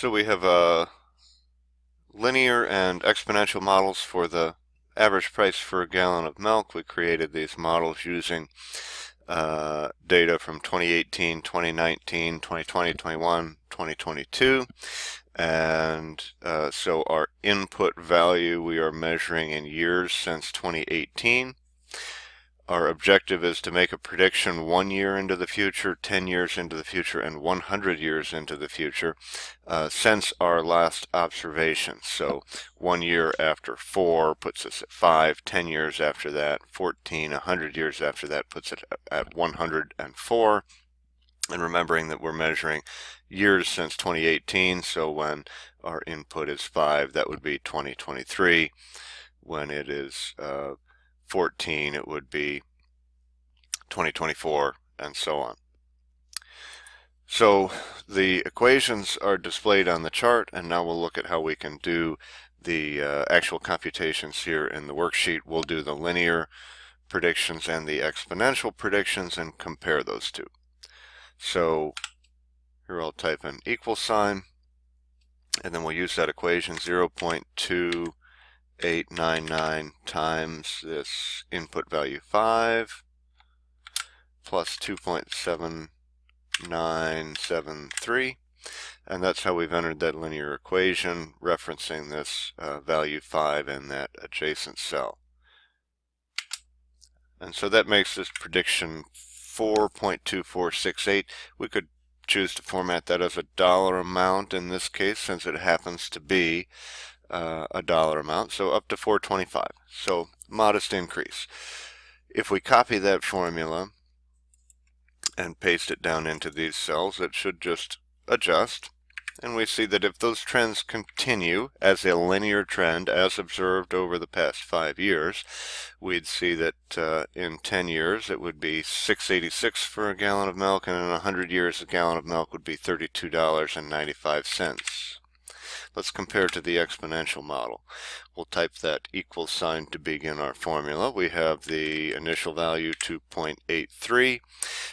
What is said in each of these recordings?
So we have uh, linear and exponential models for the average price for a gallon of milk. We created these models using uh, data from 2018, 2019, 2020, 21, 2022. And uh, so our input value we are measuring in years since 2018. Our objective is to make a prediction one year into the future, 10 years into the future, and 100 years into the future uh, since our last observation. So one year after 4 puts us at 5, 10 years after that, 14, 100 years after that puts it at 104. And remembering that we're measuring years since 2018, so when our input is 5, that would be 2023. When it is uh, 14, it would be 2024, and so on. So the equations are displayed on the chart, and now we'll look at how we can do the uh, actual computations here in the worksheet. We'll do the linear predictions and the exponential predictions and compare those two. So here I'll type in equal sign, and then we'll use that equation 0.2 899 times this input value 5 plus 2.7973 and that's how we've entered that linear equation referencing this uh, value 5 in that adjacent cell. And so that makes this prediction 4.2468. We could choose to format that as a dollar amount in this case since it happens to be uh, a dollar amount, so up to 425. So modest increase. If we copy that formula and paste it down into these cells, it should just adjust. And we see that if those trends continue as a linear trend as observed over the past five years, we'd see that uh, in 10 years it would be 686 for a gallon of milk and in 100 years a gallon of milk would be $32.95. Let's compare to the exponential model. We'll type that equal sign to begin our formula. We have the initial value 2.83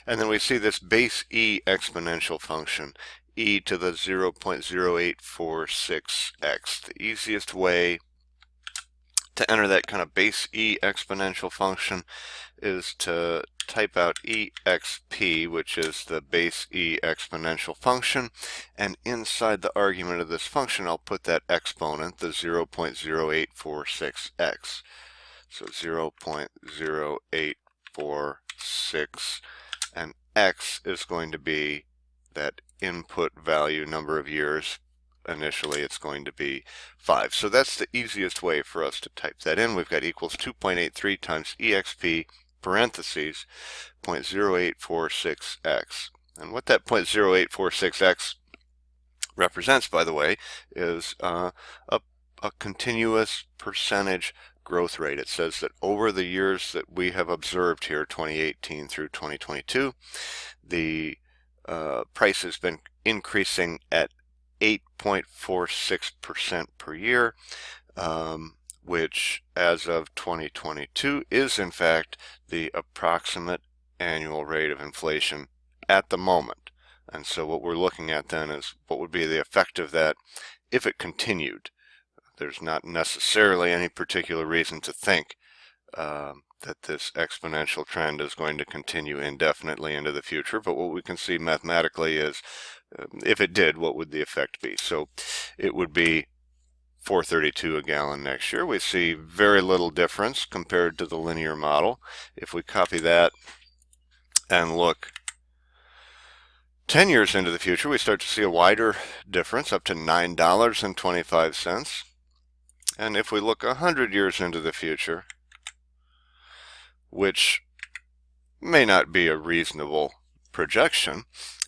and then we see this base e exponential function e to the 0.0846x. The easiest way to enter that kind of base e exponential function is to type out exp, which is the base e exponential function, and inside the argument of this function, I'll put that exponent, the 0.0846x. So 0.0846, and x is going to be that input value number of years initially it's going to be 5. So that's the easiest way for us to type that in. We've got equals 2.83 times exp parentheses 0.0846x. And what that 0.0846x represents, by the way, is uh, a, a continuous percentage growth rate. It says that over the years that we have observed here, 2018 through 2022, the uh, price has been increasing at 8.46% per year, um, which as of 2022 is in fact the approximate annual rate of inflation at the moment. And so what we're looking at then is what would be the effect of that if it continued. There's not necessarily any particular reason to think um, that this exponential trend is going to continue indefinitely into the future, but what we can see mathematically is um, if it did, what would the effect be? So it would be 432 a gallon next year. We see very little difference compared to the linear model. If we copy that and look 10 years into the future, we start to see a wider difference up to $9.25. And if we look 100 years into the future, which may not be a reasonable projection,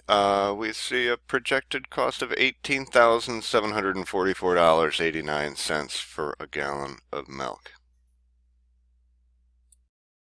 uh, we see a projected cost of $18,744.89 for a gallon of milk.